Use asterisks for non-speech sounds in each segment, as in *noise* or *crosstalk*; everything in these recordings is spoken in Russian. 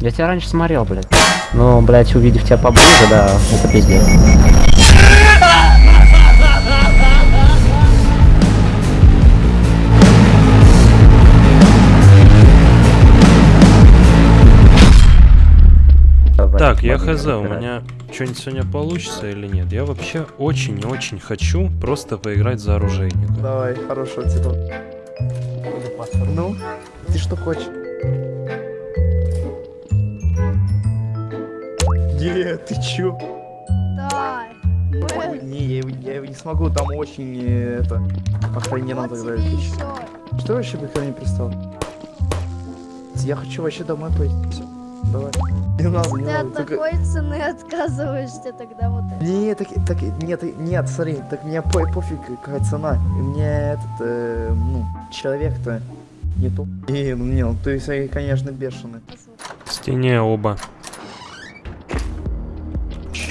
Я тебя раньше смотрел, блядь. Ну, блядь, увидев тебя поближе, да, это пиздец. Так, я хз, у меня что-нибудь сегодня получится или нет? Я вообще очень и очень хочу просто поиграть за оружейника. Давай, хорошего тебе. Ну, ты что хочешь? Не, ты чё? Да. Мы... Не, я его, я его не смогу, там очень э, это охрененно Вот тогда. Что вообще бы ко мне пристал? Я хочу вообще домой пойти. Всё, давай. Не надо, не Ты надо. от только- такой цены отказываешься тогда вот это. Не, так, так, нет, нет, смотри, так мне по, пофиг, какая цена. Мне этот, э, ну, человек-то не тот. И, ну, не, ну, ты, конечно, бешеный. К стене оба.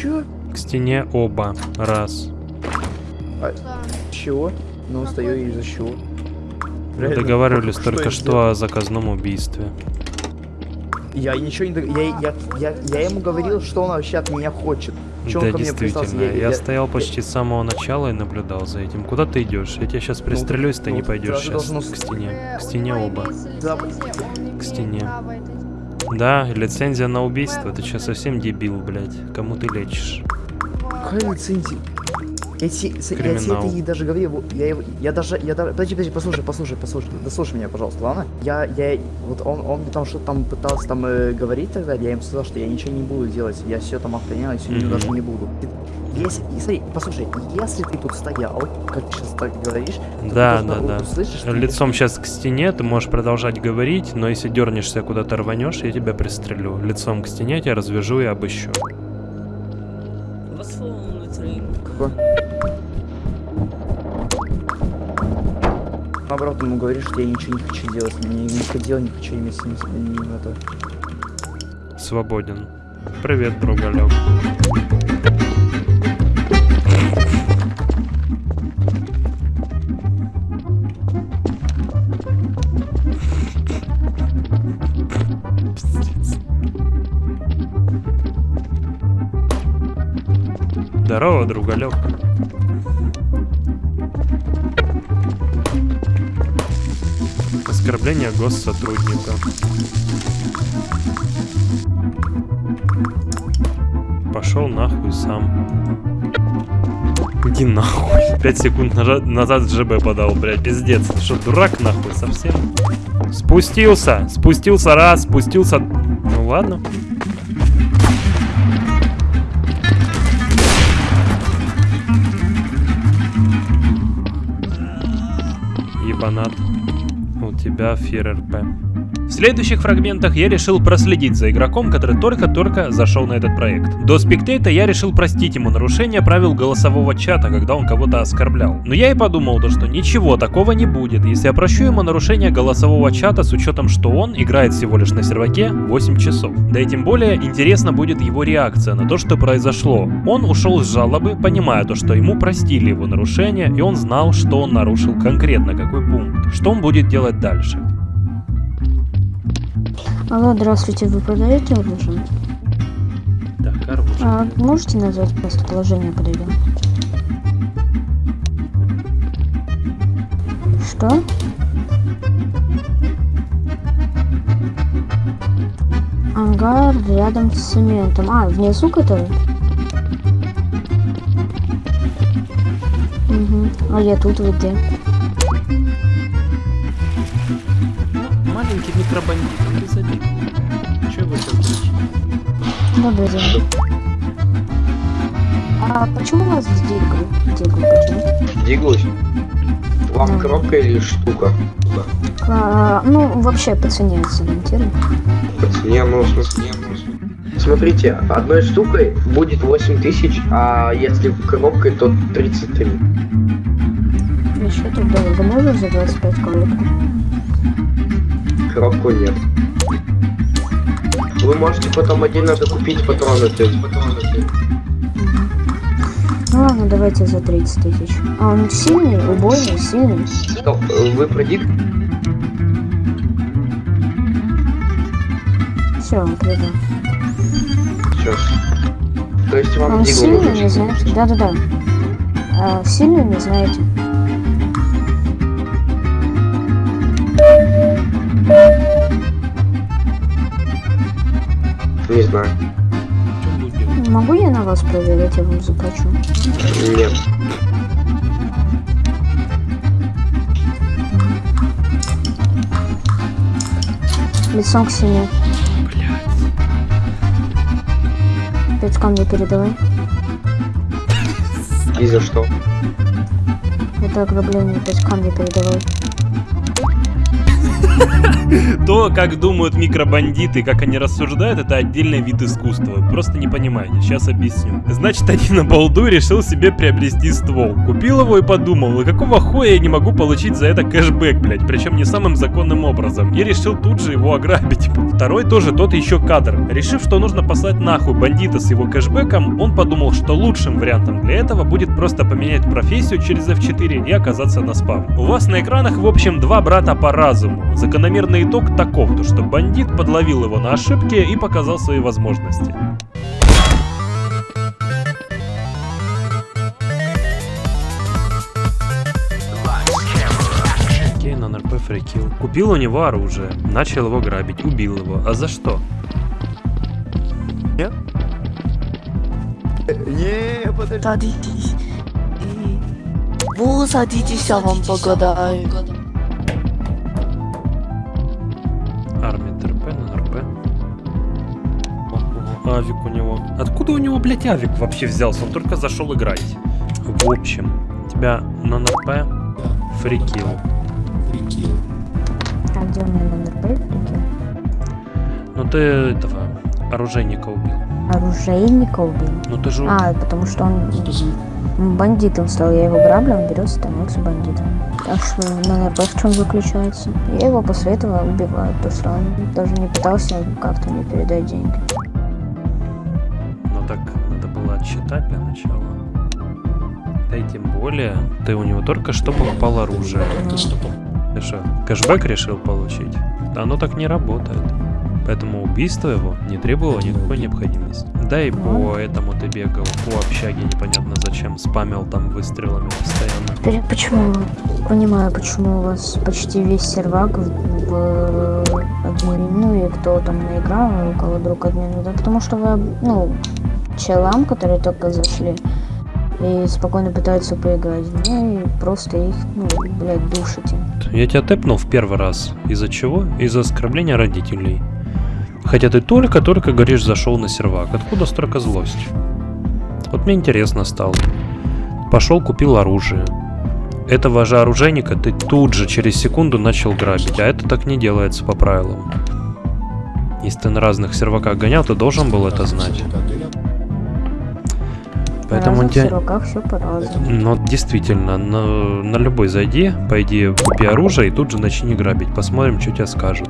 Чё? К стене оба. Раз. Да. Чего? Ну, стою ты? из-за чего? Мы договаривались что только что о заказном убийстве. Я ничего не... дог- Я, я, я, я ему говорил, что он вообще от меня хочет. Чё да, действительно. Я, Я- я- стоял почти с самого начала и наблюдал за этим. Куда ты идешь? Я тебя сейчас пристрелюсь, ты ну, не пойдешь сейчас должен к стене. К стене оба. Да. имеет стене. Да, лицензия на убийство. Ты сейчас совсем дебил, блядь. Кому ты лечишь? Какая лицензия? Я, те- с- я тебе и даже говорил, вот я, его- я даже, я даже, подожди, подожди, послушай, послушай, послушай, дослушай меня, пожалуйста, ладно? Я, я, вот он, он там что-то там пытался там э, говорить тогда, я ему сказал, что я ничего не буду делать, я все там охранял, и сегодня Мгм. даже не буду. Ты- Если, и смотри, послушай, если ты тут стоял, как ты сейчас так говоришь, ты Да, да, да. что Лицом сейчас к стене, ты можешь продолжать говорить, но если дернешься куда-то рванешь, я тебя пристрелю. Лицом к стене тебя развяжу и обыщу. Наоборот, ему говоришь, что я ничего не хочу делать, не, не хотел, не хочу иметь с ним, это. Свободен. Привет, другалек. Пиздец. Здорово, другалек. Оскорбление госсотрудника. Пошел нахуй сам. Иди нахуй. Пять секунд назад ЖБ подал, блядь, пиздец. Ты что, дурак нахуй совсем? Спустился, спустился раз, спустился... Ну ладно. Ебанат. Тебя фир РП. В следующих фрагментах я решил проследить за игроком, который только-только зашел на этот проект. До спектейта я решил простить ему нарушение правил голосового чата, когда он кого-то оскорблял. Но я и подумал, то, что ничего такого не будет, если я прощу ему нарушение голосового чата с учетом, что он играет всего лишь на серваке 8 часов. Да и тем более интересна будет его реакция на то, что произошло. Он ушел с жалобы, понимая то, что ему простили его нарушение, и он знал, что он нарушил конкретно какой пункт. Что он будет делать дальше. Алло, здравствуйте, вы продаете оружие? Так, оружие. А, можете назвать местоположение, подойдем? Что? Ангар рядом с цементом. А, внизу который? Угу. А я тут вы где? Маленький микробандит, он безобидный. Че сейчас дрочить? Добрый день. А почему у вас дигл? Дигл почему? Диглусь. Вам Да. коробка или штука? А, ну, вообще по цене сориентируй. По цене, ну, в смысле, ну. Смотрите, одной штукой будет 8 тысяч, а если коробкой, то 33. И что так дорого? Можешь за 25 коробку? Коробку нет. Вы можете потом отдельно докупить патроны. Ну ладно, давайте за 30 тысяч. А он сильный, убойный, сильный. Стоп, вы про дик? Все, приду. Сейчас. То есть вам Он сильный, не знаете? Да-да-да. А, сильный, не знаете? Вас проверить, я вам заплачу. Нет. Лицом к стене. Пять камней передавай. И за что? Это ограбление, пять камней передавай. *laughs* То, как думают микробандиты, как они рассуждают, это отдельный вид искусства. Просто не понимаете, сейчас объясню. Значит, один на балду решил себе приобрести ствол. Купил его и подумал, ну какого хуя я не могу получить за это кэшбэк, блять, причем не самым законным образом. И решил тут же его ограбить. Второй тоже тот еще кадр. Решив, что нужно послать нахуй бандита с его кэшбэком, он подумал, что лучшим вариантом для этого будет просто поменять профессию через F4 и оказаться на спавне. У вас на экранах, в общем, два брата по разуму. Закономерный итог таков, то что бандит подловил его на ошибке и показал свои возможности. Кейн на РП фрикил. Купил у него оружие, начал его грабить, убил его. А за что? Не, подожди. Садитесь. Вы садитесь, я вам погадаю. Авик у него. Откуда у него, блядь, авик вообще взялся? Он только зашел играть. В общем, тебя на НРП фрикил. А где у меня номер П? Ну ты этого оружейника убил. Оружейника убил. Ну ты же... А, потому что он бандитом стал. Я его граблю, он берет становится бандитом. Так что на НРП в чем заключается? Я его после этого убиваю, то что он даже не пытался как-то мне передать деньги. Отсчитать для начала. Да и тем более, ты у него только что покупал оружие. Ты что, кэшбэк решил получить? Да оно так не работает. Поэтому убийство его не требовало никакой необходимости. Да и по этому ты бегал, по общаге непонятно зачем, спамил там выстрелами постоянно. Теперь почему? Понимаю, почему у вас почти весь сервак в, в админе, ну и кто там наиграл, у кого друг админ, да, потому что вы, ну, челам, которые только зашли, и спокойно пытаются поиграть, ну и просто их, ну, блядь, душите. Я тебя тэпнул в первый раз. Из-за чего? Из-за оскорбления родителей. Хотя ты только-только, говоришь, зашел на сервак. Откуда столько злости? Вот мне интересно стало. Пошел, купил оружие. Этого же оружейника ты тут же, через секунду, начал грабить. А это так не делается по правилам. Если ты на разных серваках гонял, ты должен был это знать. Поэтому разных тебя... серваках все по-разному. Ну, действительно, на, на любой зайди, пойди, купи оружие и тут же начни грабить. Посмотрим, что тебе скажут.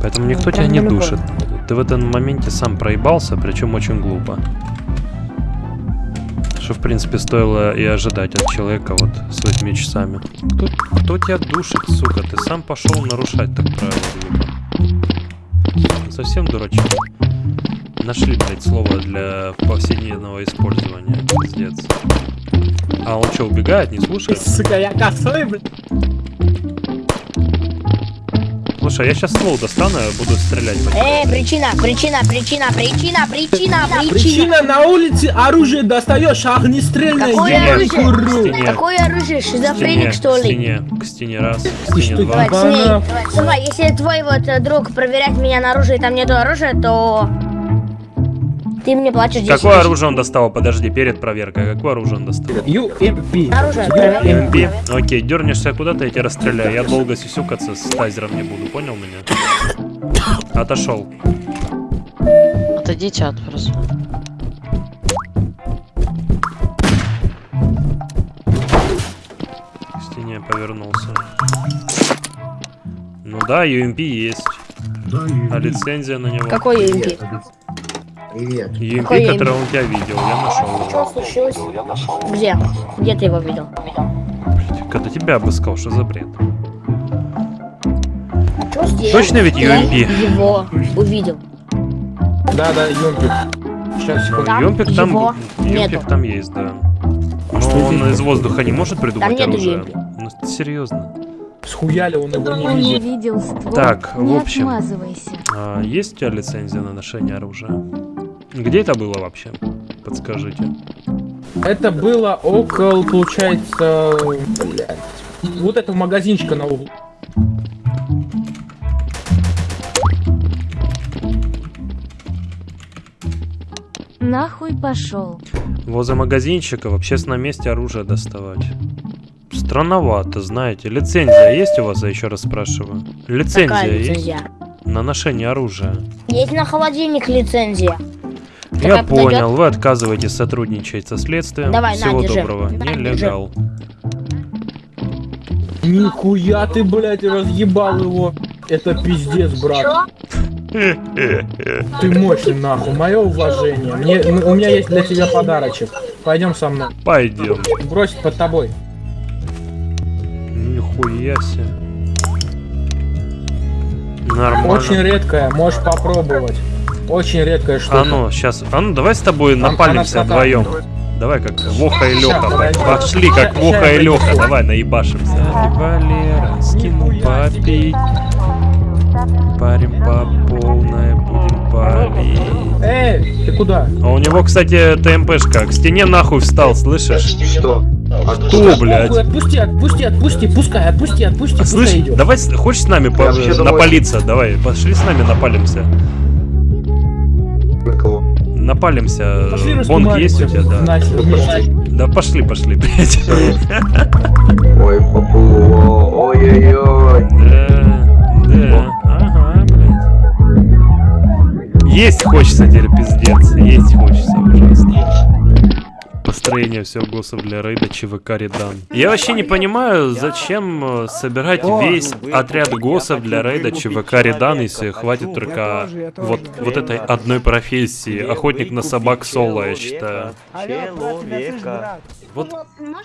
Поэтому никто прям тебя не любой. душит. Ты в этом моменте сам проебался, причем очень глупо. Что, в принципе, стоило и ожидать от человека вот с этими часами. Кто, кто тебя душит, сука? Ты сам пошел нарушать так правила глупо. Совсем дурачок. Нашли, блядь, слово для повседневного использования. Пиздец. А он что, убегает, не слушает? Сука, я косой, блядь. Слушай, я сейчас ствол достану, буду стрелять по тебе. Э, причина, причина, причина, причина, причина, причина. Причина на улице оружие достаешь, огнестрельное, Какое я оружие? Стене. Какое оружие? К Шизофреник, что к ли? стене, к стене раз, к стене что, два. Давай, давай, если твой вот э, друг проверять меня на оружие, и там нету оружия, то ты мне платишь 10 Какое оружие он достал? Подожди, перед проверкой. Какое оружие он достал? UMP. Оружие. МП. Окей, дернешься куда-то, я тебя расстреляю. Я долго сисюкаться с тазером не буду, понял меня? Отошел. Отойдите от просто. К стене повернулся. Ну да, UMP есть. А лицензия на него? Какой UMP? Привет. Какой он у тебя видел, я нашел его. случилось? Где? Где ты его видел? Когда тебя обыскал, что за бред? Точно ведь Я UMP? его увидел. Да, да, Юмпик. Сейчас, секунду. Там Юмпик там, его Юмпик нету. там есть, да. Но Что он из воздуха не может придумать нету оружие. Юмпи. Ну, серьезно. Схуяли он его не видел ствол. Так, не в общем. А, есть у тебя лицензия на ношение оружия? Где это было вообще? Подскажите. Это было около, получается... Блядь. Вот этого магазинчика на углу. Нахуй пошел. Возле магазинчика в общественном месте оружие доставать. Странновато, знаете. Лицензия есть у вас, я еще раз спрашиваю? Лицензия Какая есть? лицензия? На ношение оружия. Есть на холодильник лицензия. Я понял, подойдет? вы отказываетесь сотрудничать со следствием. Давай, на, Всего держи. доброго. На, Нелегал. Нихуя ты, блядь, разъебал его. Это пиздец, брат. *laughs* Ты мощный, нахуй. Мое уважение. Мне, у меня есть для тебя подарочек. Пойдем со мной. Пойдем. Бросить под тобой. Нихуя себе. Нормально. Очень редкая, можешь попробовать. Очень редкая штука. А ну, сейчас. А ну, давай с тобой напалимся вдвоем. Давай как Воха и Леха. Пошли как Воха и Леха. Давай наебашимся. Валера, скину попить. Парим по полной, будем палить. Эй, ты куда? А у него, кстати, ТМПшка. К стене нахуй встал, слышишь? Что? Кто, блядь? Отпусти, отпусти, отпусти, пускай, отпусти, отпусти, пускай Слышь, идет. давай, хочешь с нами по- домой. напалиться? Давай, пошли с нами напалимся. Напалимся. Пошли Бонг есть у тебя, да? Да пошли, пошли, блядь. Ой, папу, ой-ой-ой. Да, да, ага, блядь. Есть хочется теперь, пиздец. Есть хочется ужасно. Построение всего госов для рейда ЧВК Редан. Я вообще не понимаю, зачем э, собирать весь отряд госов для рейда ЧВК Редан, если хватит только вот, вот этой одной профессии. Охотник на собак соло, я считаю. Вот,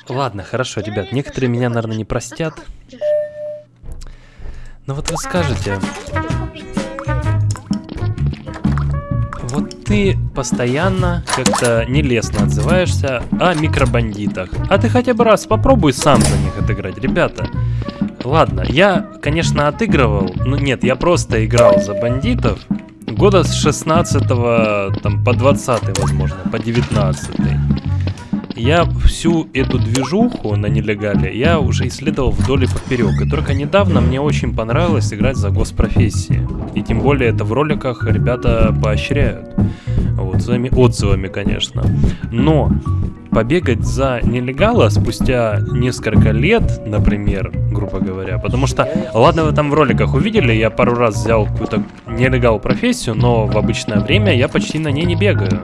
ладно, хорошо, ребят, некоторые меня, наверное, не простят. Но вот вы скажете, ты постоянно как-то нелестно отзываешься о микробандитах. А ты хотя бы раз попробуй сам за них отыграть, ребята. Ладно, я, конечно, отыгрывал, ну нет, я просто играл за бандитов года с 16 там, по 20 возможно, по 19 я всю эту движуху на нелегале я уже исследовал вдоль и поперек. И только недавно мне очень понравилось играть за госпрофессии. И тем более это в роликах ребята поощряют. Вот, своими отзывами, конечно. Но побегать за нелегала спустя несколько лет, например, грубо говоря, потому что, ладно, вы там в роликах увидели, я пару раз взял какую-то нелегал профессию, но в обычное время я почти на ней не бегаю.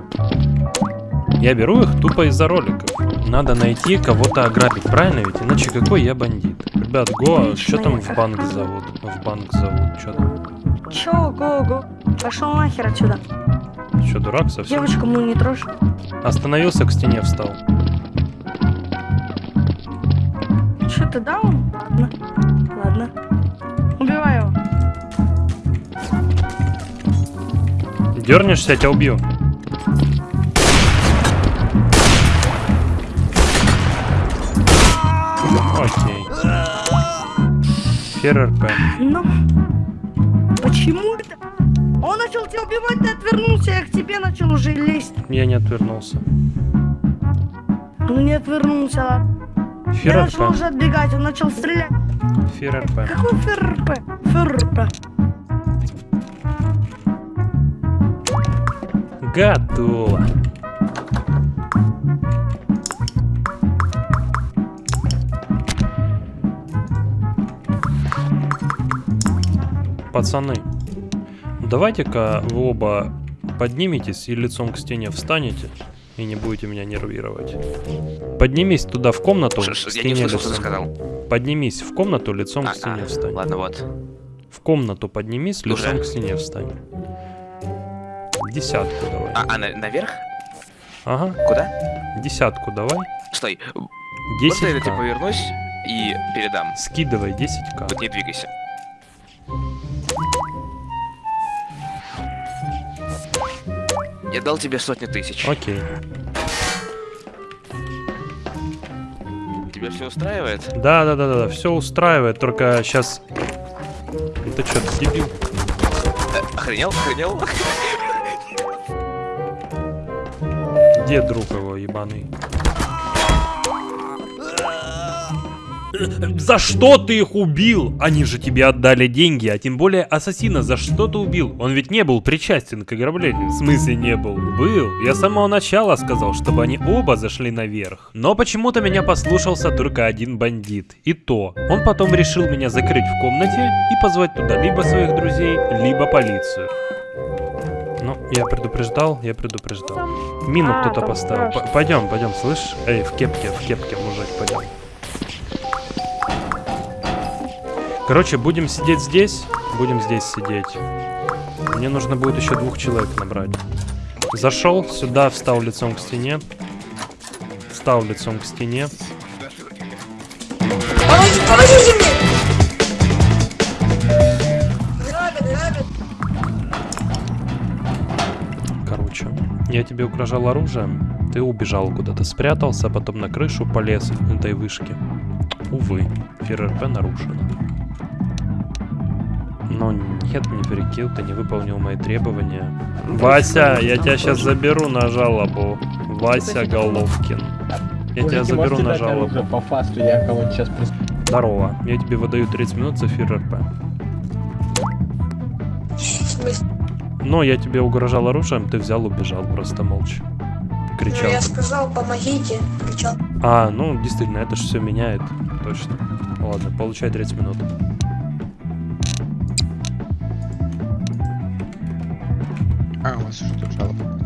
Я беру их тупо из-за роликов. Надо найти кого-то ограбить, правильно ведь? Иначе какой я бандит? Ребят, го, что там в банк зовут? В банк зовут, что там? Чё, го-го? Пошел нахер отсюда. Что, дурак совсем? Девочку мою не трожь. Остановился, к стене встал. Что ты даун? Ладно. Ладно. Убивай его. Дернешься, я тебя убью. ФРРП. Ну, почему это? Он начал тебя убивать, ты отвернулся, я к тебе начал уже лезть. Я не отвернулся. Он не отвернулся, ладно. Я начал ФРРП. уже отбегать, он начал стрелять. ФРРП. Какой ФРП? ФРП. Готово. Пацаны, давайте-ка вы оба подниметесь и лицом к стене встанете и не будете меня нервировать. Поднимись туда в комнату. К ш- я не услышал, что ты лицом. сказал. Поднимись в комнату, лицом А, к стене а, встань. Ладно, вот. В комнату поднимись, лицом Уже? к стене встань. Десятку давай. А, а на- наверх? Ага. Куда? Десятку давай. Стой. Десять Просто я повернусь и передам. Скидывай 10к. Вот не двигайся. Я дал тебе сотню тысяч. Окей. Тебя все устраивает? Да, да, да, да, да, все устраивает, только сейчас. Ты что, дебил? Э, охренел, охренел? Где друг его, ебаный? За что ты их убил? Они же тебе отдали деньги, а тем более ассасина за что ты убил? Он ведь не был причастен к ограблению. В смысле не был? Был. Я с самого начала сказал, чтобы они оба зашли наверх. Но почему-то меня послушался только один бандит. И то. Он потом решил меня закрыть в комнате и позвать туда либо своих друзей, либо полицию. Ну, я предупреждал, я предупреждал. Мину А, кто-то поставил. Пойдем, пойдем, слышь? Эй, в кепке, в кепке, мужик, пойдем. Короче, будем сидеть здесь, будем здесь сидеть. Мне нужно будет еще двух человек набрать. Зашел сюда, встал лицом к стене. Встал лицом к стене. Помогите, помогите мне! Короче, я тебе угрожал оружием, ты убежал куда-то, спрятался, а потом на крышу полез этой вышки. Увы, ФРРП нарушено. Но нет, не перекил, ты не выполнил мои требования. Вася, я тебя сейчас заберу на жалобу. Вася Головкин. Я тебя заберу на жалобу. По фасту я кого-нибудь сейчас Здорово, я тебе выдаю 30 минут за. В смысле? Но я тебе угрожал оружием, ты взял, убежал просто молча. Ну, Кричал. я сказал, помогите. Кричал. А, ну действительно, это же все меняет. Точно. Ладно, получай 30 минут. Уже тут жалоба.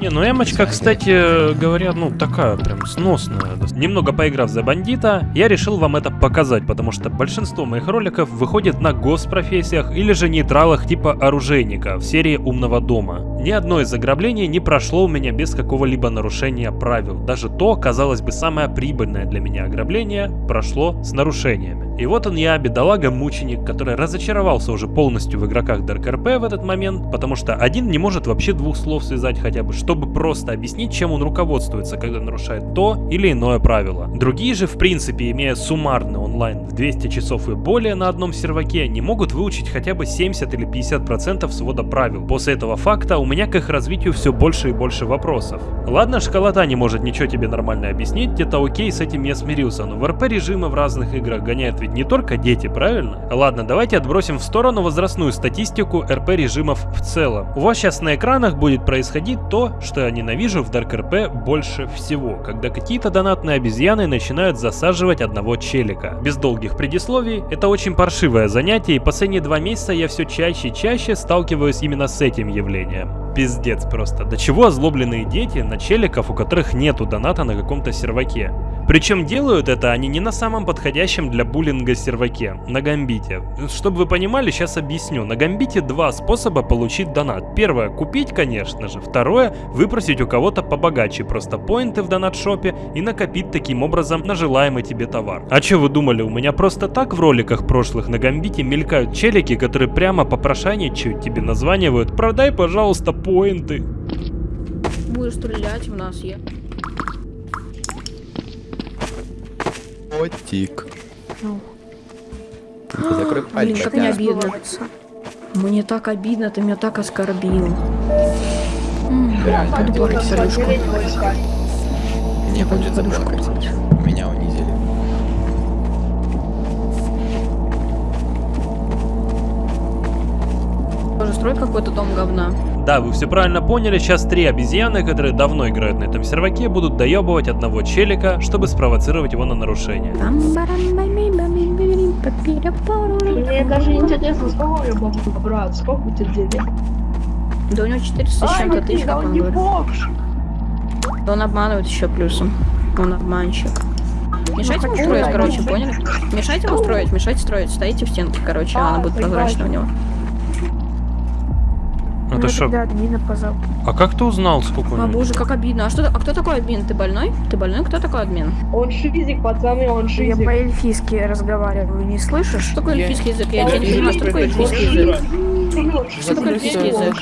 Не, ну эмочка, кстати говоря, ну такая прям сносная. Немного поиграв за бандита, я решил вам это показать, потому что большинство моих роликов выходит на госпрофессиях или же нейтралах типа оружейника в серии Умного дома. Ни одно из ограблений не прошло у меня без какого-либо нарушения правил. Даже то, казалось бы, самое прибыльное для меня ограбление прошло с нарушениями. И вот он я, бедолага-мученик, который разочаровался уже полностью в игроках Dark RP в этот момент, потому что один не может вообще двух слов связать хотя бы, чтобы просто объяснить, чем он руководствуется, когда нарушает то или иное правило. Другие же, в принципе, имея суммарный онлайн в 200 часов и более на одном серваке, не могут выучить хотя бы 70 или 50% свода правил. После этого факта у меня к их развитию все больше и больше вопросов. Ладно, школота не может ничего тебе нормально объяснить, это окей, с этим я смирился, но в РП режимы в разных играх гоняют ведь не только дети, правильно? Ладно, давайте отбросим в сторону возрастную статистику РП режимов в целом. У вас сейчас на экранах будет происходить то, что я ненавижу в Dark RP больше всего, когда какие-то донатные обезьяны начинают засаживать одного челика. Без долгих предисловий, это очень паршивое занятие, и последние два месяца я все чаще и чаще сталкиваюсь именно с этим явлением. Пиздец просто. До чего озлобленные дети на челиков, у которых нету доната на каком-то серваке. Причем делают это они не на самом подходящем для буллинга серваке, на гамбите. Чтобы вы понимали, сейчас объясню. На гамбите два способа получить донат. Первое, купить, конечно же. Второе, выпросить у кого-то побогаче просто поинты в донат-шопе и накопить таким образом на желаемый тебе товар. А что вы думали, у меня просто так в роликах прошлых на гамбите мелькают челики, которые прямо попрошайничают тебе названивают «Продай, пожалуйста, поинты». Будешь стрелять в нас, я. Котик. Ну. Закрой Блин, как мне обидно. Мне так обидно, ты меня так оскорбил. М, Пойду плакать в садушку. Не будет Тоже строй какой-то дом говна. Да, вы все правильно поняли, сейчас три обезьяны, которые давно играют на этом серваке, будут доебывать одного челика, чтобы спровоцировать его на нарушение. Мне даже интересно, сколько я могу брать, сколько у тебя денег? Да у него 400 с чем-то ну тысяч, как он говорит. бомж. Да он обманывает еще плюсом. Он обманщик. Мешайте ему хочу строить, короче, поняли? Мешайте ему строить, мешайте строить. Стоите в стенке, короче, А, она будет прозрачна у него. А ты что? А как ты узнал, сколько у А него? боже, как обидно. А что, а кто такой админ? Ты больной? Ты больной? Кто такой админ? Он шизик, пацаны, он Я шизик. по-эльфийски разговариваю, не слышишь? Что такое эльфийский язык? Я не понимаю, что такое шизик, эльфийский язык. шизик. Что такое эльфийский язык?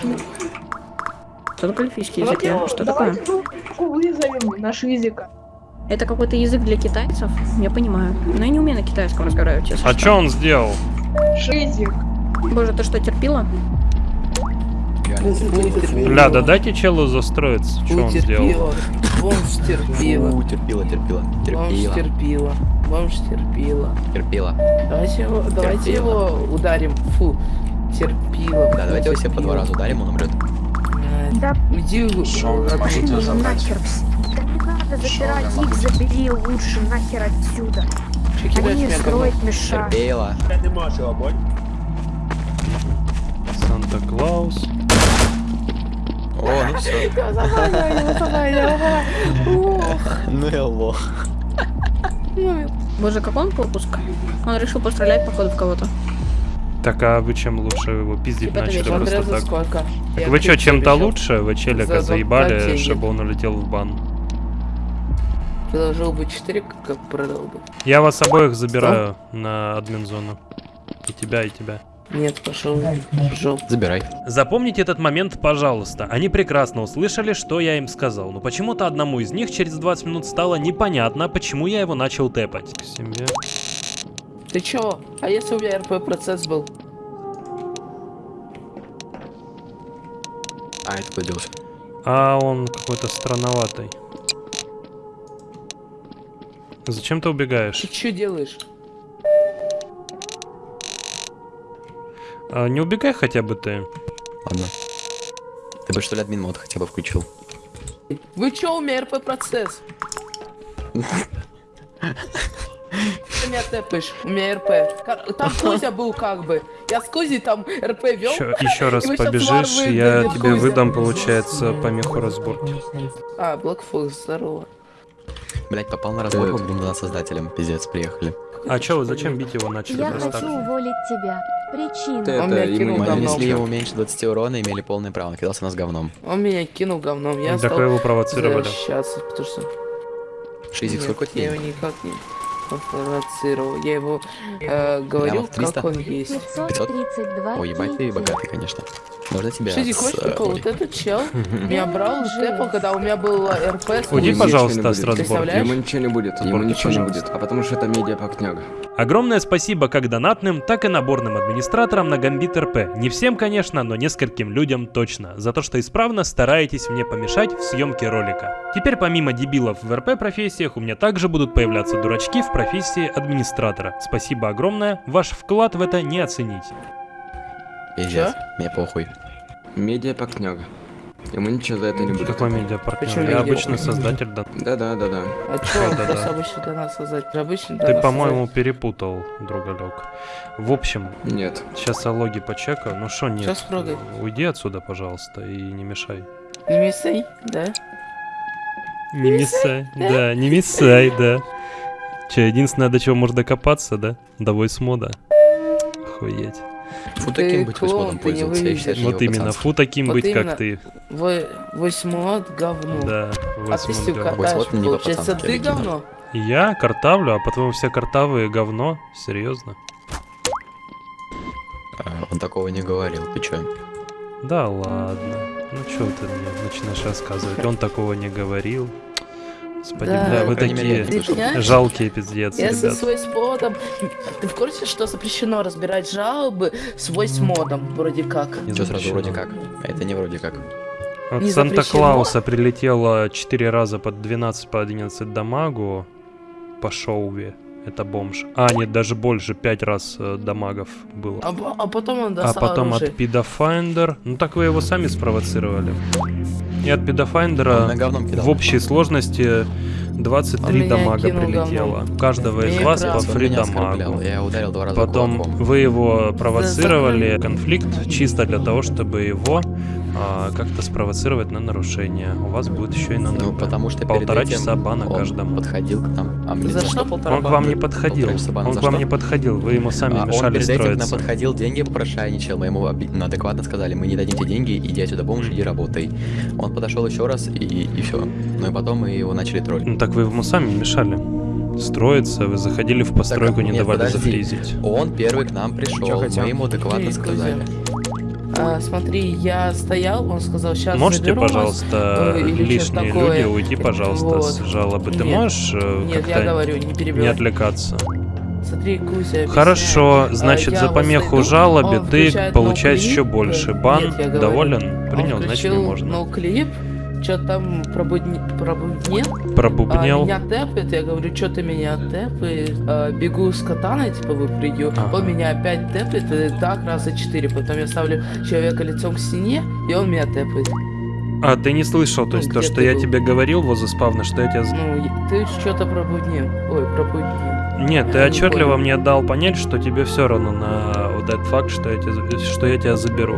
Что такое эльфийский язык? Что такое? вызовем наш язык. Это какой-то язык для китайцев? Я понимаю. Но я не умею на китайском разговаривать, честно. А что он сделал? Язык. Боже, ты что, терпила? Бля, да дайте челу застроиться. Что он сделал? Бомж терпила. Фу, терпила, терпила, Бомж терпила. терпила. Бомж терпила. Терпила. Давайте его, давайте Терпила. его ударим. Фу, терпила. Да, давайте его все по два раза ударим, он умрет. Да. Иди Нахер. Да не надо запирать их, забери лучше нахер отсюда. Они строить мешают. Терпила. Санта-Клаус. О, ну все. *laughs* Ну и лох. Боже, как он пропуск? Он решил пострелять, походу, в кого-то. Так а вы чем лучше его пиздить Типа, начали это просто так? сколько. Так Я вы что, чем-то лучше? Вы челика За заебали, чтобы он улетел в бан? Предложил бы 4, как продал бы. Я вас обоих забираю на админ зону. И тебя, и тебя. Нет, пошел жопу. Забирай. Запомните этот момент, пожалуйста. Они прекрасно услышали, что я им сказал. Но почему-то одному из них через 20 минут стало непонятно, почему я его начал тэпать. К себе. Ты чё? А если у меня РП процесс был? А, это куда делся? А он какой-то странноватый. Зачем ты убегаешь? Ты чё делаешь? А, не убегай хотя бы ты. Ладно. Ты бы что ли админ мод хотя бы включил? Вы чё, у меня РП процесс? Ты меня тэпаешь, у меня РП. Там Кузя был как бы. Я с Кузей там РП вел. Еще, еще раз побежишь, я тебе Кузя. выдам, получается, помеху разборки. А, Блэкфокс, здорово. Блять, попал на разборку к двум создателям. Пиздец, приехали. А чё вы, зачем бить его начали Я хочу так? уволить тебя. Причина. Ты Он меня кинул Мы говном. нанесли ему меньше 20 урона, имели полное право, он кидался нас говном. Он меня кинул говном. Я Так стал его провоцировали. защищаться, потому что... Шизик, Нет, сколько я тебе? его никак не провоцировал. Я его э, говорил, Прямо в 300? как он есть. 532 Ой, ебать ты богатый, конечно. Можно тебя Шизи, с, хочешь э, прикол? Вот этот чел *laughs* меня брал, тэпал, когда у меня был РП. с Уйди, пожалуйста, с. Представляешь? Ему ничего не будет, ему ничего не будет, а потому что это медиапактняга. Огромное спасибо как донатным, так и наборным администраторам на Гамбит РП. Не всем, конечно, но нескольким людям точно. За то, что исправно стараетесь мне помешать в съемке ролика. Теперь помимо дебилов в РП профессиях, у меня также будут появляться дурачки в профессии администратора. Спасибо огромное, ваш вклад в это не оценить. Пиздец, мне похуй. Медиапактняга. Ему ничего за это не будет. Какой медиапартнер? Почему Я медиа- обычный создатель да. Да-да-да-да. А чё, он просто обычно до нас создать? Обычно Ты, по-моему, перепутал, другалек. В общем, Нет. сейчас я логи почекаю. Ну что нет? Щас прогай. Уйди отсюда, пожалуйста, и не мешай. Не мисай, да? Не мешай, да, не мешай, да. Че, единственное, до чего можно докопаться, да? До войсмода. Охуеть. Фу, Ты таким быть восьмодом пользоваться, я считаю, Вот именно, пацанство. фу таким Вот быть, именно. как ты. Вы восьмот говно. Да, А стил говно. Вот не получается, ты говно? Я картавлю, а по-твоему все картавые говно? Серьезно? А, Он такого не говорил, ты чё? Да ладно. Ну что ты мне начинаешь рассказывать? Он такого не говорил. Господи, Да. бля, По вы мере, такие жалкие пиздец, Я со ребят. свой спотом. Ты в курсе, что запрещено разбирать жалобы с модом, вроде как? Не Чё сразу вроде как? А это не вроде как. От Санта-Клауса прилетело 4 раза по 12 по 11 дамагу по шоуве. Это бомж. А, нет, даже больше, 5 раз э, дамагов было. А, а потом он А достал потом оружие. от Пидофайндер. Ну так вы его сами спровоцировали. И от кидал. в общей сложности Он 23 меня дамага прилетело. У каждого из Меня вас по фри дамагу. Я ударил два раза Потом кулаком. вы его провоцировали конфликт чисто для того, чтобы его а, как-то спровоцировать на нарушение. У вас будет еще и на Ну, НП. потому что полтора этим часа бана он каждому. подходил к нам. А мне За за что полтора Он к вам не подходил. Бана Он к вам что? не подходил. Вы ему сами А он мешали перед этим к нам строиться. подходил, деньги попрошайничал, мы ему ну, адекватно сказали, мы не дадим тебе деньги, иди отсюда бомж, иди работай. Он подошел еще раз и, и все. Ну и потом мы его начали троллить. Ну так вы ему сами мешали строиться. Вы заходили в постройку, Так, не нет, давали подожди. зафризить. Он первый к нам пришел, Чё хотел? мы ему адекватно сказали. А, смотри, я стоял, он сказал, сейчас Можете, пожалуйста, лишние люди уйти, пожалуйста, вот. с жалобы? Ты Нет. можешь э, Нет, я говорю, не перебивай. не отвлекаться? Смотри, Кузя. Хорошо, А, значит, я за помеху жалобе ты получаешь еще больше. Бан, Нет, доволен? Принял, значит не можно. ноуклип, что там пробудни... пробуднел. Пробубнел. А, меня тэпает, я говорю, что ты меня тэпаешь? А, бегу с катаной, типа, выпрыгиваю. Он меня опять тэпает, и так раза четыре. Потом я ставлю человека лицом к стене, и он меня тэпает. А, ты не слышал, то Ну, есть то, что я был? тебе говорил возле спавна, что я тебя... Ну, ты что-то пробуднил. Ой, пробуднил. Нет, ты не отчетливо понял. мне дал понять, что тебе все равно на вот этот факт, что я, тебя, что я тебя заберу.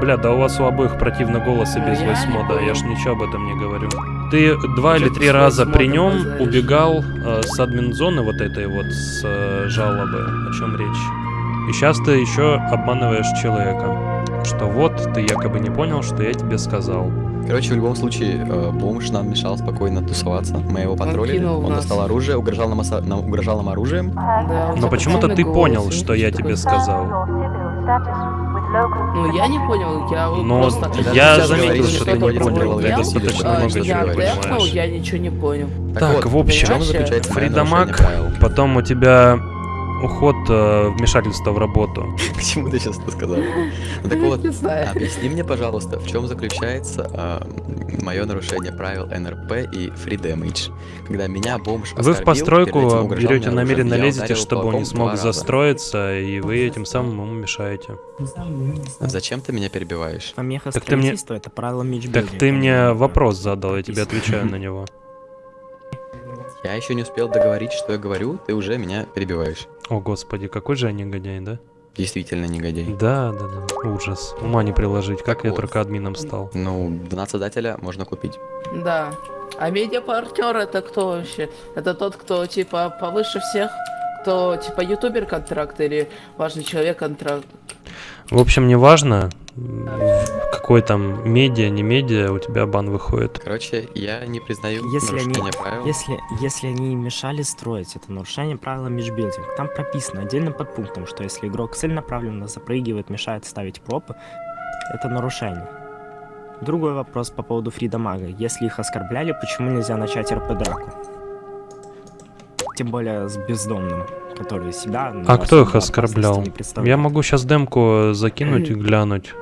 Бля, да у вас у обоих противный голос и Ну, без я не восьмода, я ж ничего об этом не говорю. Ты два или три раза при нем убегал э, с админ-зоны вот этой вот, с э, жалобы, о чем речь. И сейчас ты еще обманываешь человека, что вот ты якобы не понял, что я тебе сказал. Короче, в любом случае, э, бомж нам мешал спокойно тусоваться. Мы его патрулили, он достал оружие, угрожал нам, оса- нам- угрожал нам оружием. Да, Но почему-то ты голос, понял, что я тебе сказал. Ну, я не понял, я Но просто... я заметил, что ты не понял, ты достаточно а, много я чего тэпнул, понимаешь. я ничего не понял. Так, в общем, Фридамаг, потом у тебя уход, э, вмешательство в работу. *laughs* Почему ты сейчас это сказал? Ну так вот, Не знаю. объясни мне, пожалуйста, в чем заключается мое нарушение правил НРП и Free Damage, когда меня бомж Вы в постройку берете намеренно лезете, чтобы он не смог застроиться, и вы этим самым ему мешаете. Зачем ты меня перебиваешь? Помеха Так ты мне, строительства это правило так ты мне вопрос задал, я тебе отвечаю на него. Я еще не успел договорить, что я говорю, ты уже меня перебиваешь. О господи, какой же я негодяй, да? Действительно негодяй. Да, да, да, ужас. Ума не приложить, как я вот. только админом стал. Ну, донат создателя можно купить. Да. А медиапартнер это кто вообще? Это тот, кто типа повыше всех? Кто типа ютубер контракт или важный человек контракт? В общем, неважно, какой там медиа, не медиа, у тебя бан выходит. Короче, я не признаю Если они, нарушение правил. если, если они мешали строить, это нарушение правила межбилдинг. Там прописано отдельным подпунктом, что если игрок целенаправленно запрыгивает, мешает ставить пропы, это нарушение. Другой вопрос по поводу Фридамага. Если их оскорбляли, почему нельзя начать РП-драку? Тем более с бездомным, который себя... А кто их оскорблял? Я могу сейчас демку закинуть и глянуть,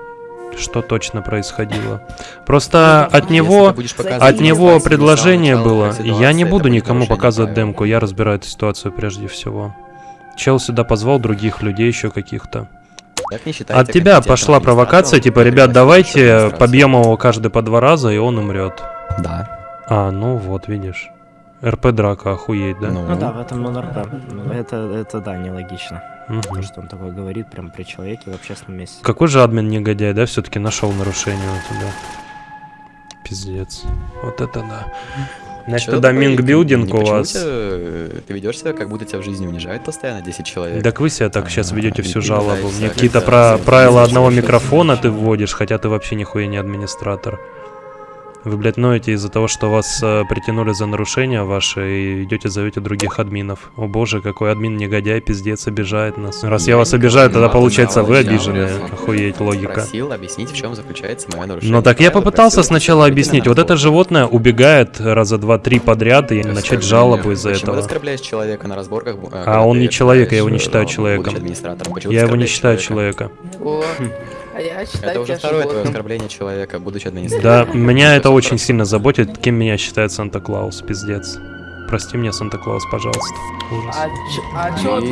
что точно происходило. Просто от него, от него предложение было. Я не буду никому показывать демку, я разбираю эту ситуацию прежде всего. Чел сюда позвал других людей еще каких-то. От тебя пошла провокация, типа, ребят, давайте побьем его каждый по два раза, и он умрет. Да. А, ну вот, видишь. РП драка, охуеть, да? Ну да, в этом НРП. Это, это да, нелогично. Мгм. То, что он такое говорит прям при человеке в общественном месте. Какой же админ негодяй, да, все-таки нашел нарушение у тебя. Пиздец. Вот это да. Значит, Чё тогда такое? Минг билдинг Не у вас. тебя, э, Ты ведешь себя, как будто тебя в жизни унижают постоянно 10 человек. Так вы себя так сейчас А, ведете всю жалобу. Мне какие-то про правила одного микрофона ты вводишь, хотя ты вообще нихуя не администратор. Вы, блядь, ноете из-за того, что вас э, притянули за нарушения ваши и идете зовете других админов. О боже, какой админ негодяй, пиздец, обижает нас. Раз я вас обижаю, тогда получается вы обиженные. Охуеть, логика. Просил объяснить, в чем заключается мое нарушение. Ну так я попытался сначала объяснить. Вот это животное убегает раза два-три подряд и начать жалобу из-за ты этого. человека на разборках? э, А он не человек, я его не считаю человеком. Я его не считаю человека. *laughs* А я считаю Это уже второе твое оскорбление человека, будучи Да, администратором. меня это очень сильно заботит, кем меня считает Санта-Клаус, пиздец. Прости меня, Санта-Клаус, пожалуйста. Ужас. А, ч- а чё ты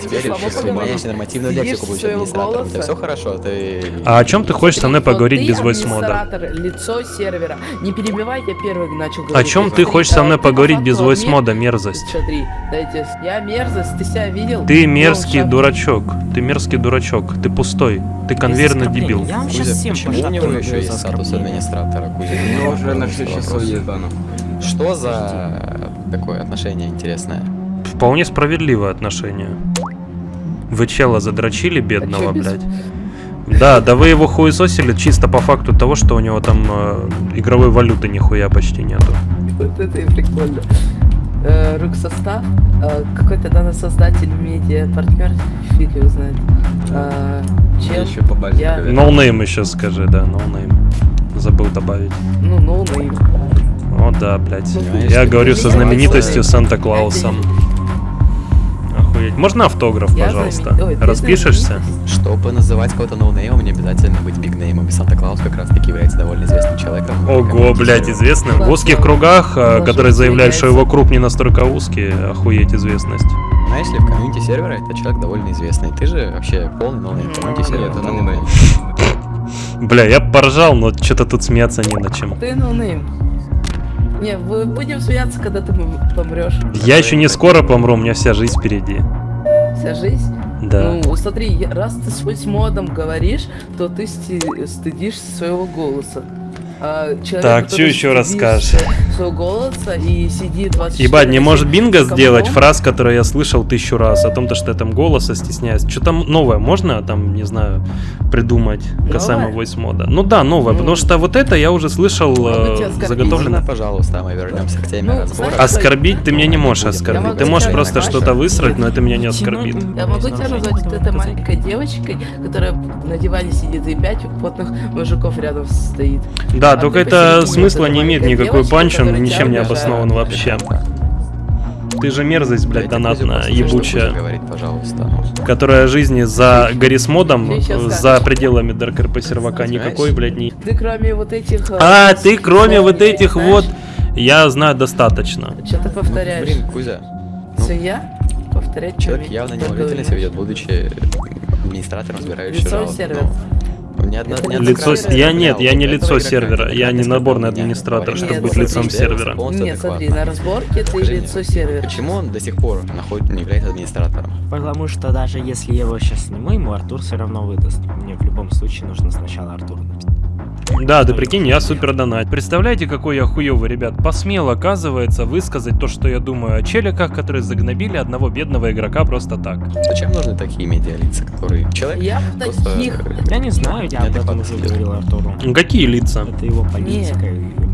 теперь меняешь нормативную лексику, своего администратором. У тебя голоса? все хорошо, ты... А о чем ты хочешь со мной поговорить без войсмода? администратор, лицо сервера. Не перебивай, я первый начал О говорить. чем ты хочешь со мной поговорить без админ. войсмода, мерзость? Смотри, дайте, я мерзость, ты себя видел? Ты мерзкий дурачок, ты мерзкий дурачок, ты пустой, ты конвейерный дебил. Я вам сейчас всем почему пошла у него еще есть статус администратора, Кузя? У него уже на все Вопрос. часов есть. Что за такое отношение интересное? Вполне справедливое отношение. Вы чела задрочили бедного, А блядь? Да, да вы его хуесосили чисто по факту того, что у него там э, игровой валюты нихуя почти нету. Вот это и прикольно. э, руксостав, э, какой-то данный создатель, медиа, партнер, фиг его знает. Э, чел, еще по базе я, Ноунейм еще скажи, да, ноунейм. Забыл добавить. ну, ноунейм. О, да, блядь. Понимаешь, Я говорю со знаменитостью Санта-Клаусом. Охуеть. Можно автограф, Я пожалуйста? Распишешься? Чтобы называть кого-то ноунеймом, не обязательно быть big name ом. И Санта-Клаус как раз таки является довольно известным человеком. Ого, блядь, известным. В узких кругах, э, которые заявляют, что его круг не настолько узкий, охуеть известность. Но если в комьюнити сервера, это человек довольно известный. Ты же вообще полный ноунейм комьюнити сервера. Бля, я поржал, но что-то тут смеяться не на чем. Ты ноунейм. Не, мы будем смеяться, когда ты помрешь. Я еще не скоро помру, у меня вся жизнь впереди. Вся жизнь? Да. Ну, смотри, раз ты с модом говоришь, то ты стыдишься своего голоса. А человек, Так, который чё ещё раз стыдится скажешь? Своего голоса и сидит 24 Ебать, не может бинго сделать фраз, которую я слышал тысячу раз, о том, то, что я там голоса стесняюсь. Что там новое можно там, не знаю, придумать касаемо Новое? voice мода? Ну да, новое, Ну. потому что вот это я уже слышал э, заготовлено. Можно, пожалуйста, мы вернемся к теме Ну, разбора. знаешь, Оскорбить ты меня не можешь оскорбить. могу Ты можешь просто что-то высрать, но это меня не оскорбит. Я могу тебя назвать вот этой маленькой девочкой, которая на диване сидит и пять потных мужиков рядом стоит. Да, А только это смысла не имеет никакой панч, он ничем не обоснован вообще. Ты же мерзость, блядь, донатная, ебучая, которая жизни за Гаррисмодом, щас за пределами Dark RP сервака никакой, блядь, не... Ты кроме вот этих... э, А, ты кроме вот этих вот, я знаю достаточно. Что ты повторяешь? Блин, Кузя, Свинья? Повторять человек что явно ты неуважительно себя ведет, будучи администратором, разбирающим Лицо жалобы. Ну, ни одна- ни Лицо... Я нет, я не лицо игрока, сервера, я не наборный администратор, чтобы Нет, быть лицом сервера. Нет, смотри, на разборке ты Скажи мне, лицо сервера. Почему он до сих пор находит, не является администратором? Потому что даже если я его сейчас сниму, ему Артур все равно выдаст. Мне в любом случае нужно сначала Артур написать. Да, ты прикинь, я супер донат. Представляете, какой я хуёвый, ребят. Посмел, оказывается, высказать то, что я думаю о челиках, которые загнобили одного бедного игрока просто так. Зачем нужны такие медиалица, которые человек Я просто... таких... Я не знаю, я об этом уже говорил Артуру. Какие лица? Это его политика. и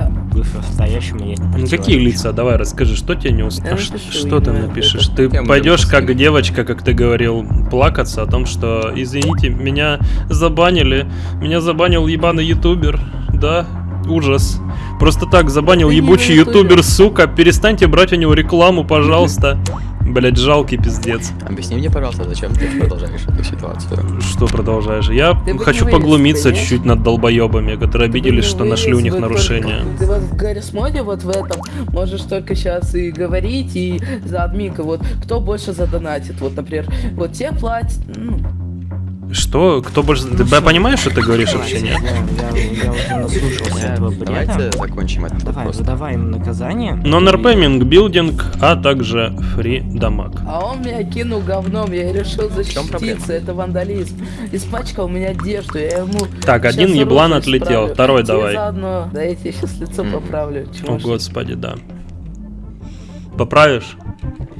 Я- По-настоящему не Ну, Какие противоречу. лица? Давай расскажи, что тебе не Я устроило? напишу, Что ты напишешь? Ты пойдешь как девочка, как ты говорил, плакаться о том, что извините, меня забанили, меня забанил ебаный ютубер, да? Ужас. Просто так забанил Ты не ебучий ютубер. ютубер, сука. Перестаньте брать у него рекламу, пожалуйста. Блять, жалкий пиздец. Объясни мне, пожалуйста, зачем ты продолжаешь эту ситуацию? Что продолжаешь? Я Ты хочу понимаешь, поглумиться чуть-чуть над долбоебами, которые обиделись, что не нашли у них вылез, вот нарушения. только- Ты вот в Гаррис моде вот в этом можешь только сейчас и говорить, и за админка. Вот кто больше задонатит? Вот, например, вот те платят, ну, Что? Кто больше... Ты б- понимаешь, что ты говоришь вообще, нет? Я, я, я уже наслушался этого Давайте закончим этот Давай, вопрос. им наказание. Non-RP, билдинг, а также фри дамаг. А он меня кинул говном, я решил защититься, это вандализм. Испачкал меня одежду, я ему... Так, один еблан отлетел, исправлю. второй давай. заодно, да я тебе сейчас лицо поправлю. О, господи, да. Поправишь?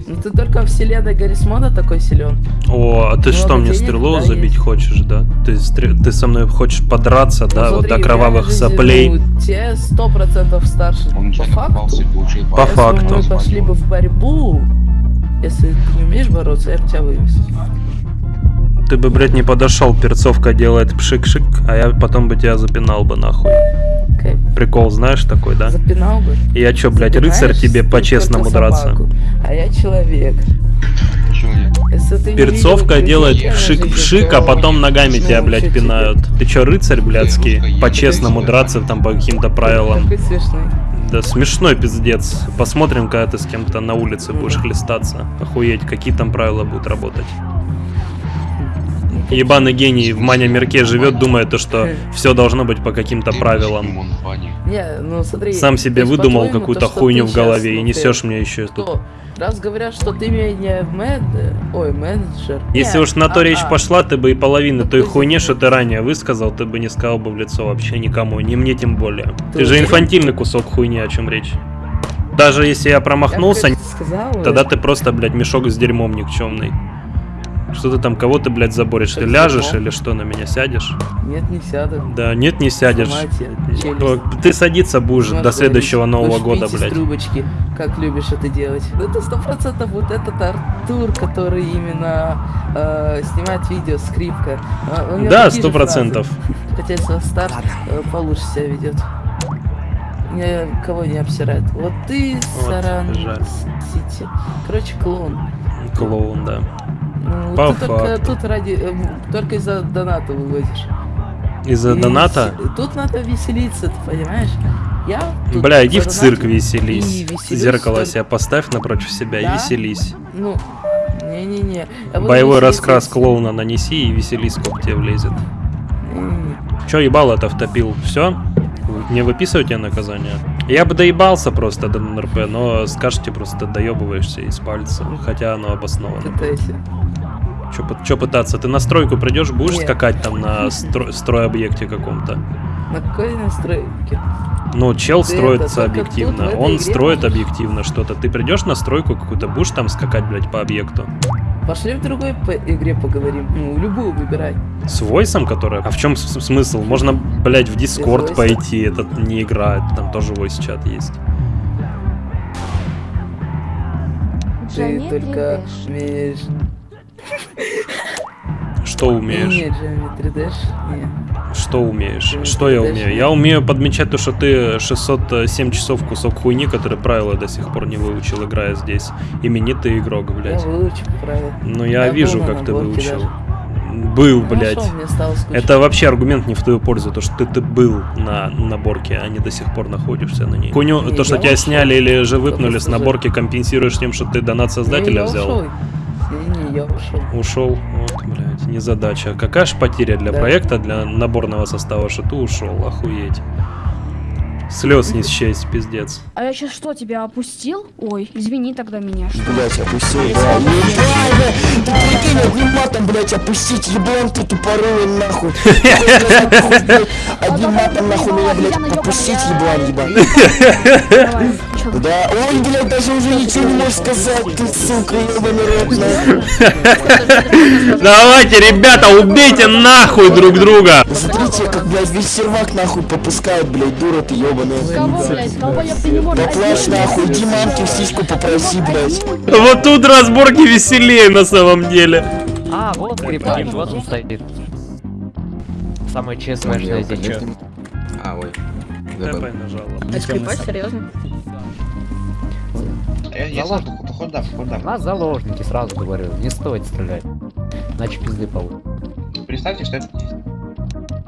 Ну ты только в вселенной Гаррисмода такой силен. О, а ты Много что, мне стрелу да, забить есть. хочешь, да? Ты, стре- ты со мной хочешь подраться, да, Ну, вот смотри, до в кровавых жизни, соплей? Ну, те сто процентов старше. По факту. По если факту. мы пошли бы в борьбу, если ты не умеешь бороться, я бы тебя вывез. Ты бы, блядь, не подошел, перцовка делает пшик-шик, а я потом бы тебя запинал бы нахуй. Окей. Прикол знаешь такой, да? Запинал бы. Я чё, блядь, рыцарь Запинаешь тебе ты по-честному драться? А я человек. Перцовка видел, делает пшик-пшик, а потом ногами тебя, блядь, пинают. Ты чё, рыцарь, блядский? По-честному драться там по каким-то правилам. Да смешной пиздец. Посмотрим, когда ты с кем-то на улице будешь хлестаться. Охуеть, какие там правила будут работать. Ебаный гений в маня мирке живет, думая то, что все должно быть по каким-то правилам. Не, ну смотри. Сам себе выдумал какую-то хуйню в голове и щас, несешь ну, мне еще тут. Раз говорят, что ты меня мед... Ой, менеджер. Если уж на то а- речь а, пошла, ты бы и половину той есть хуйни, что ты ранее высказал, ты бы не сказал бы в лицо вообще никому, не мне тем более. Ты, Ты же инфантильный кусок хуйни, о чем речь. Даже если я промахнулся, Я, конечно, сказал, тогда ты просто, блядь, мешок с дерьмом никчемный. Что ты там, кого ты, блядь, заборишь? Ты ляжешь или что, на меня сядешь? Нет, не сяду. Да, нет, не сядешь. Ты садиться будешь до следующего говорить, Нового «Будешь года, блядь. трубочки, как любишь это делать. Ну, это сто процентов вот этот Артур, который именно э, снимает видео, скрипка. Да, сто процентов. Хотя если Стар э, получше себя ведет. Не, кого не обсирает. Вот ты, Вот, Саран жаль. Сити. Короче, клоун. Клоун, да. Ну, По ты только факту. тут ради э, только из-за доната выводишь. Из-за И доната? с- Тут надо веселиться, ты понимаешь? Я тут Бля, иди в цирк и веселись. веселюсь Зеркало только- себе поставь напротив себя и Да? веселись. Ну, не-не-не. Я буду Боевой веселиться. раскрас клоуна нанеси и веселись, сколько тебе влезет. Не-не-не. Чё ебало-то втопил? Все? Не выписывать тебе наказание? Я бы доебался просто до НРП, но скажете просто доебываешься из пальца. Хотя оно обосновано. Пытайся. Чё пытаться? Ты на стройку придешь, будешь Нет. скакать там на стро- стройобъекте каком-то? На какой настройке? Ну, чел Ты строится это объективно. Он строит можешь? объективно что-то. Ты придешь на стройку какую-то, будешь там скакать, блядь, по объекту? Пошли в другой по игре поговорим. Ну, любую выбирай. С войсом, который? А в чем смысл? Можно, блядь, в Дискорд пойти, это не игра, там тоже войс чат есть. Ты только умеешь... *laughs* Что умеешь? Нет, Dash, не. Что умеешь? Что я умею? Я умею подмечать то, что ты 607 часов кусок хуйни, который правила до сих пор не выучил, играя здесь. Именитый игрок, Я блядь. выучу правила. Ну я, Я вижу, как ты выучил. даже. Был, Ну, блядь. шо. Это вообще аргумент не в твою пользу, то что ты, ты был на наборке, а не до сих пор находишься на ней. Хуйню, Не, то, что я тебя ушел. сняли или же выпнули с наборки, компенсируешь тем, что ты донат создателя Не, я взял. ушел. Не-не, я ушел. Ушел, вот, блядь, незадача. Какая ж потеря для Да. проекта, для наборного состава, что ты ушел, охуеть. Слез не счесть, пиздец. А я сейчас что, тебя опустил? Ой, извини тогда меня. что- Блять, опустил, да. Ты прикинь, одним матом, блять, опустить, еблан ты тупорылый, нахуй. *laughs* Блядь, Одним матом, нахуй, меня, блять, опустить, еблан, ебать. Да, он, блядь, даже уже ничего не может сказать, ты, сука, ебаный рот. *laughs* Давайте, ребята, убейте нахуй друг друга! Смотрите, как, блядь, весь сервак, нахуй, попускает, блядь, дура ты ебаная. Кого, блядь, долбоёб, ты не можешь... Нахуй, иди мамке в сиську попроси, блядь. Вот тут разборки веселее на самом деле. А, вот скрипач, вот он стоит. Самый ЧСВшный здесь. чё? А, ой. ТП нажала. А скрипач, серьезно? Заложники. Куда, куда? Нас заложники, сразу говорю. Не стоит стрелять. Иначе пизды получат. Представьте, что это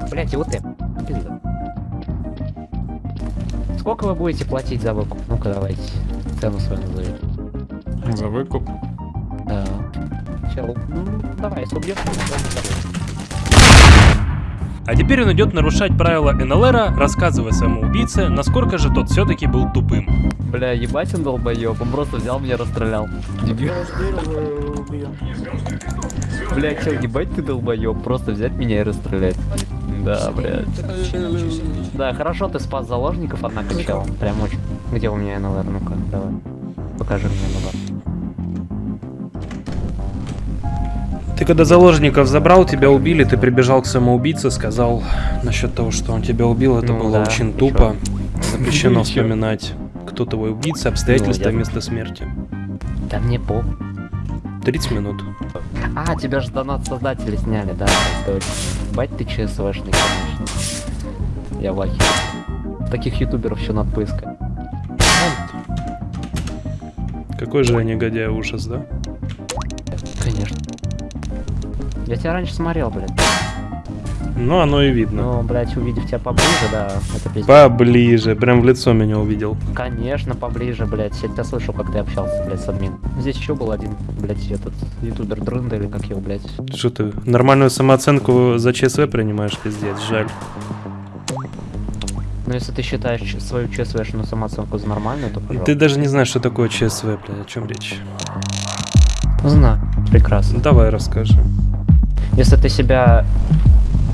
Блять, и вот ты. Пизда. Сколько вы будете платить за выкуп? Ну-ка давайте. Цену свою назовите. За выкуп? Да. Чел, ну, давай, если убьешь, то А теперь он идет нарушать правила НЛРа, рассказывая своему убийце, насколько же тот все-таки был тупым. Бля, ебать он долбоёб, он просто взял меня расстрелял. Дебил. Бля, чел, ебать ты долбоёб, просто взять меня и расстрелять. Да, блядь. Да, хорошо ты спас заложников, однако, чел. Прям очень. Где у меня НЛР? Ну-ка, давай. Покажи мне НЛР. Когда заложников забрал, тебя убили, ты прибежал к самоубийце, сказал насчет того, что он тебя убил, это Ну было да, очень тупо. *laughs* чё? Запрещено вспоминать, кто твой убийца, обстоятельства Ну, я- места смерти. Да мне по. 30 минут. А, тебя же донат создатели сняли, да. Бать ты ЧСВшный, конечно. Я в ахере. Таких ютуберов еще надо поискать. Какой же я негодяй ужас, да? Я тебя раньше смотрел, блядь. Ну, оно и видно. Ну, блядь, увидев тебя поближе, да, это пиздец. Поближе, прям в лицо меня увидел. Конечно, поближе, блядь. Я тебя слышал, как ты общался, блядь, с админ. Здесь еще был один, блядь, этот ютубер Дрында или как его, блядь. Что ты, нормальную самооценку за ЧСВ принимаешь, пиздец, жаль. Но если ты считаешь свою ЧСВшную самооценку за нормальную, то пожалуйста. Ты даже не знаешь, что такое ЧСВ, блядь, о чем речь. Знаю, прекрасно. Ну, давай расскажи. Если ты себя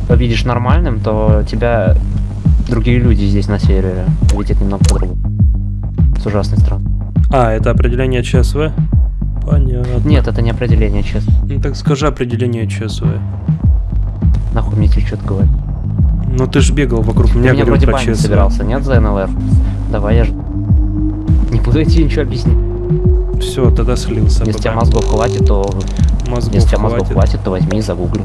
видишь нормальным, то тебя другие люди здесь на сервере видят немного по-другому. С ужасной стороны. А, это определение ЧСВ? Понятно. Нет, это не определение ЧС. Ну так скажи определение ЧСВ. Нахуй мне тебе что-то говорить. Ну ты ж бегал вокруг Ты меня, меня вроде про ЧСВ. собирался, нет, за НЛР? Давай, я ж... Не буду тебе ничего объяснить. Все, тогда слился. Если тебя мозгов хватит, то... Мозгов Если у тебя мозгов хватит. то возьми и загугли.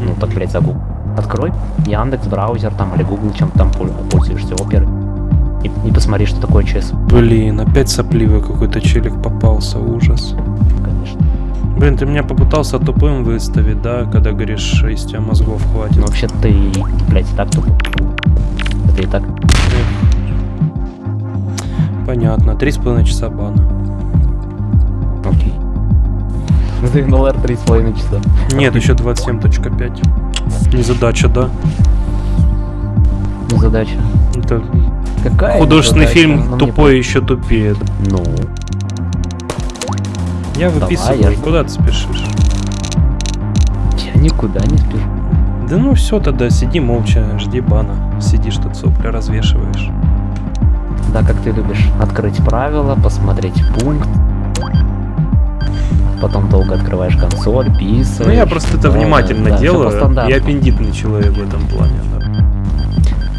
Ну так, блядь, загугли. Открой Яндекс, браузер там или Google, чем ты там пол- пользуешься, оперы. И, и посмотри, что такое ЧС. Блин, опять сопливый какой-то челик попался, ужас. Конечно. Блин, ты меня попытался тупым выставить, да, когда говоришь, из тебя мозгов хватит. Ну вообще ты, блядь, и так тупо. Это и так. Понятно, три с половиной часа бана. За НЛР 3,5 часа. Нет, еще 27.5. Не задача, да? Не задача. Это Какая художественный незадача? фильм Ну, мне тупой еще тупее. Ну. Я Давай, выписываю, я жду. куда ты спешишь? Я никуда не спешу. Да ну все тогда, сиди молча, жди бана. Сидишь тут сопли развешиваешь. Да, как ты любишь. Открыть правила, посмотреть пункт. Потом долго открываешь консоль, писаешь. Ну я просто это Да, внимательно да, делаю. Я аппендитный человек в этом плане, да.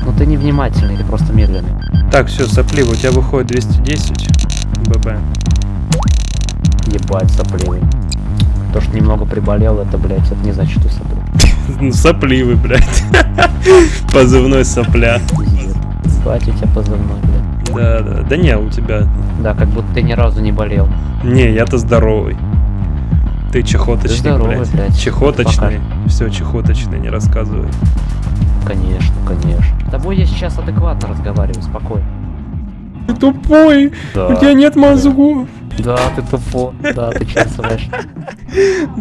Ну ты не внимательный, ты просто медленный. Так, все, сопливо, у тебя выходит 210. ББ. Ебать, сопливый. То, что немного приболел, это, блядь, это не значит, что сопливый. *laughs* Ну, сопливый, блядь. *laughs* Позывной сопля. У тебя позывной, блядь. Да, да. Да не, у тебя. Да, как будто ты ни разу не болел. Не, я-то здоровый. Ты чехоточный, Ты здоровый, блядь. блядь. Чехоточный. Все, чехоточный, не рассказывай. Конечно, конечно. С тобой я сейчас адекватно разговариваю, спокойно. Ты тупой! Да. У тебя нет мозгов! Да, ты тупо. Да, ты чувствуешь.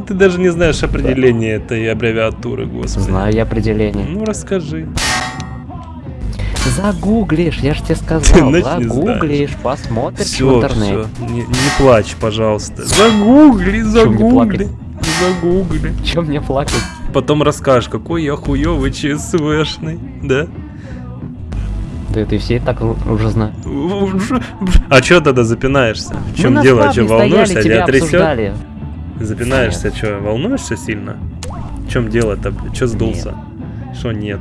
Ты даже не знаешь определение этой аббревиатуры, господи. Знаю я определение. Ну расскажи. Загуглишь, я же тебе сказал. *laughs* Загуглишь, посмотришь в Все, интернете. все. Не, не плачь, пожалуйста. Загугли, Чё загугли. Загугли. Чем мне плакать? Потом расскажешь, какой я хуёвый ЧСВшный, да? Да ты все и так у- уже знаешь. А чё тогда запинаешься? В чем дело? стояли, волнуешься? тебя Тебя обсуждали. Запинаешься, что, волнуешься сильно? В чем дело-то? Че сдулся? Что нет?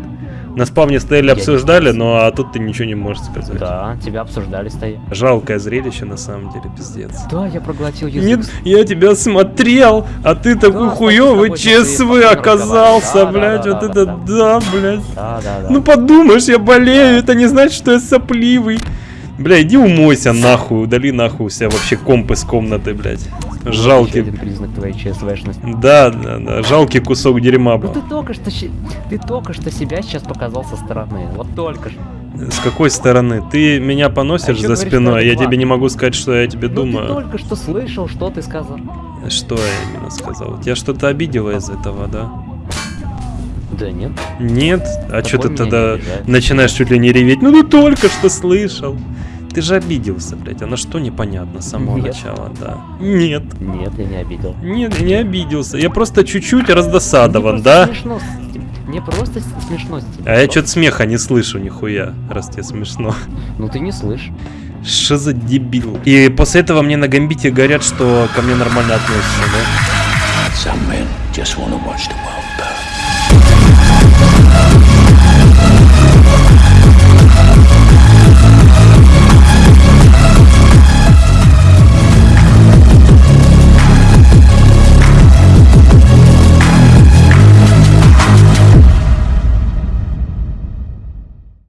На спавне стояли, Я обсуждали, но а тут ты ничего не можешь сказать. Да, тебя обсуждали стоя. Жалкое зрелище, на самом деле, пиздец. Да, я проглотил язык. Нет, я тебя смотрел, а ты такой хуёвый тобой сейчас ЧСВ оказался, разговариваю. блядь, Да, вот да, это да, да, блядь. Да, да, да. Ну подумаешь, я болею, это не значит, что я сопливый. Бля, иди умойся нахуй, удали нахуй у себя вообще комп из комнаты, блядь. Еще Жалкий. один признак твоей ЧСВшности. Да, да, да, жалкий кусок дерьма Ну был. ты только что, ты только что себя сейчас показал со стороны. Вот только что. С какой стороны? Ты меня поносишь А за говоришь, спиной, а я адекватно. тебе не могу сказать, что я тебе Ну думаю. ты только что слышал, что ты сказал. Что я именно сказал? Тебя что-то обидело из этого, да? Да нет. Нет? А что ты тогда начинаешь чуть ли не реветь? Ну ты только что слышал. Ты же обиделся, блядь. А на что непонятно с самого Нет. начала, да? Нет. Нет, я не обидел. Нет, я не обиделся. Я просто чуть-чуть раздосадован, да? Смешно. Мне просто смешно с. А я что-то смеха не слышу нихуя, раз тебе смешно. Ну ты не слышишь. Что за дебил? И после этого мне на гамбите говорят, что ко мне нормально относятся, да? Some men just want to watch the world